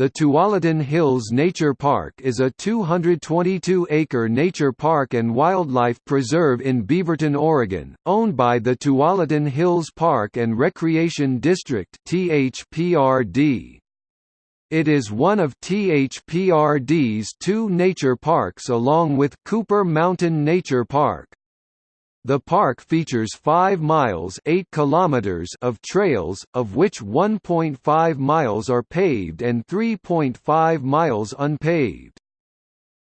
The Tualatin Hills Nature Park is a 222-acre nature park and wildlife preserve in Beaverton, Oregon, owned by the Tualatin Hills Park and Recreation District (THPRD). It is one of THPRD's two nature parks along with Cooper Mountain Nature Park. The park features 5 miles 8 kilometers of trails, of which 1.5 miles are paved and 3.5 miles unpaved.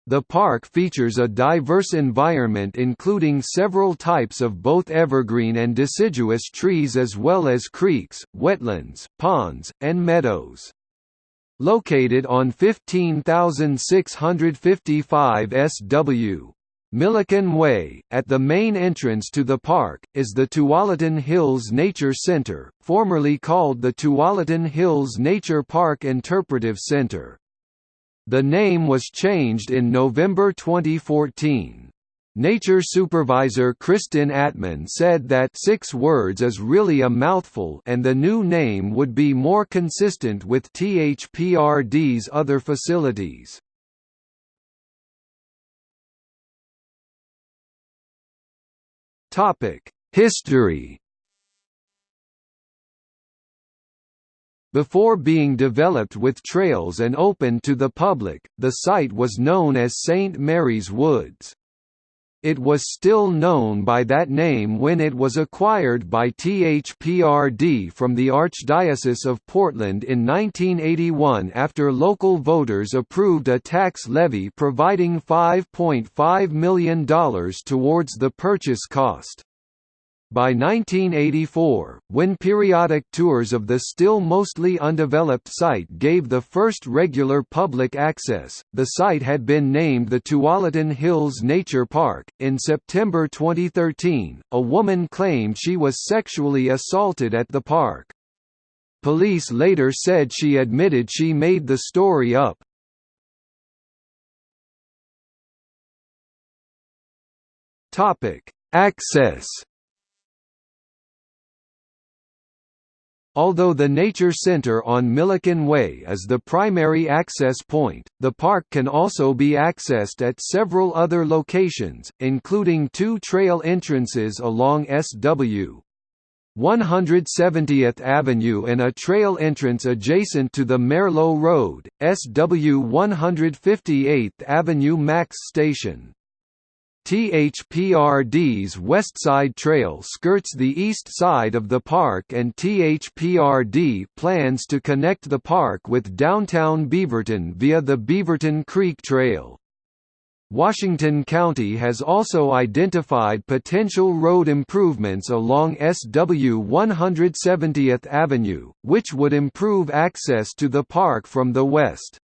The park features a diverse environment including several types of both evergreen and deciduous trees as well as creeks, wetlands, ponds, and meadows. Located on 15,655 SW, Milliken Way, at the main entrance to the park, is the Tualatin Hills Nature Center, formerly called the Tualatin Hills Nature Park Interpretive Center. The name was changed in November 2014. Nature supervisor Kristin Atman said that six words is really a mouthful and the new name would be more consistent with THPRD's other facilities. History Before being developed with trails and open to the public, the site was known as St. Mary's Woods. It was still known by that name when it was acquired by THPRD from the Archdiocese of Portland in 1981 after local voters approved a tax levy providing $5.5 million towards the purchase cost. By 1984, when periodic tours of the still mostly undeveloped site gave the first regular public access, the site had been named the Tualatin Hills Nature Park. In September 2013, a woman claimed she was sexually assaulted at the park. Police later said she admitted she made the story up. Topic: Access Although the Nature Center on Milliken Way is the primary access point, the park can also be accessed at several other locations, including two trail entrances along SW 170th Avenue and a trail entrance adjacent to the Merlo Road, SW 158th Avenue Max Station. THPRD's Westside Trail skirts the east side of the park and THPRD plans to connect the park with downtown Beaverton via the Beaverton Creek Trail. Washington County has also identified potential road improvements along SW 170th Avenue, which would improve access to the park from the west.